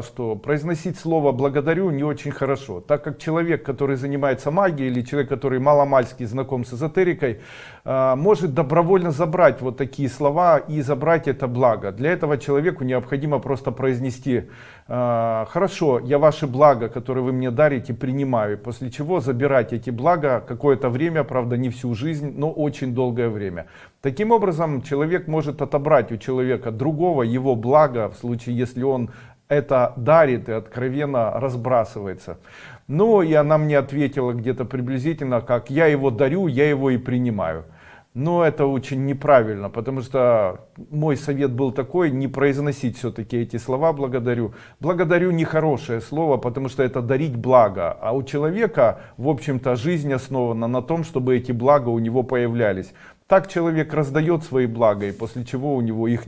что произносить слово «благодарю» не очень хорошо, так как человек, который занимается магией или человек, который маломальски знаком с эзотерикой, э, может добровольно забрать вот такие слова и забрать это благо. Для этого человеку необходимо просто произнести э, «хорошо, я ваши блага, которые вы мне дарите, принимаю», после чего забирать эти блага какое-то время, правда не всю жизнь, но очень долгое время. Таким образом, человек может отобрать у человека другого его блага, в случае если он это дарит и откровенно разбрасывается. Ну и она мне ответила где-то приблизительно, как я его дарю, я его и принимаю. Но это очень неправильно, потому что мой совет был такой, не произносить все-таки эти слова «благодарю». «Благодарю» нехорошее слово, потому что это дарить благо. А у человека, в общем-то, жизнь основана на том, чтобы эти блага у него появлялись. Так человек раздает свои блага, и после чего у него их